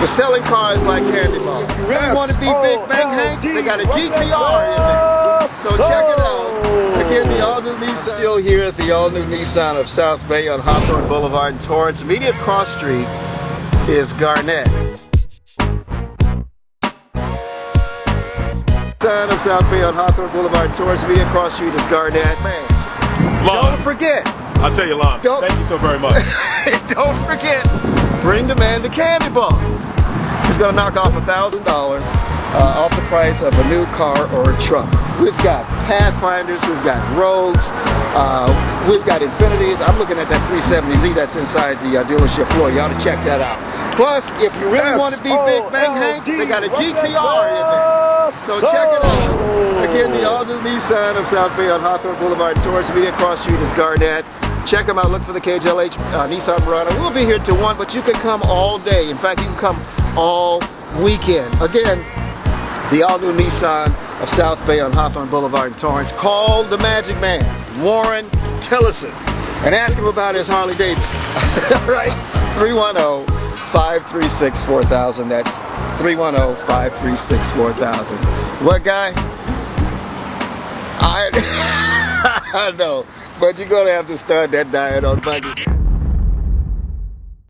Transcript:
They're selling cars like candy bars. You really want to be oh, Big Bank Hank? They got a GTR in there. So check it out. Oh. Again, the all-new Nissan. Still here at the all-new Nissan of South Bay on Hawthorne Boulevard in Torrance. Immediate cross street is Garnett. Nissan of South Bay on Hawthorne Boulevard in Torrance. Immediate cross street is Garnett. Man, Lon, don't forget. I'll tell you, Lon. Don't- Thank you so very much. don't forget, bring the man the candy bar. He's gonna knock off a thousand dollars uh, off the price of a new car or a truck. We've got Pathfinders, we've got Rogues, uh, we've got Infinitis. I'm looking at that 370Z that's inside the uh, dealership floor. You ought to check that out. Plus, if you really want to be Big Bank Hank, they got a GTR in there. So check it out. Again, the all-new Nissan of South Bay on Hawthorne Boulevard, Torrance, Media Cross Street is Garnett. Check them out. Look for the KJLH uh, Nissan Murano. We'll be here till 1, but you can come all day. In fact, you can come all weekend. Again, the all-new Nissan of South Bay on Hawthorne Boulevard in Torrance. Call the Magic Man, Warren Tillison, and ask him about his Harley Davidson. right? 310-536-4000. That's 310-536-4000. What guy? I know, but you're gonna have to start that diet on Monday.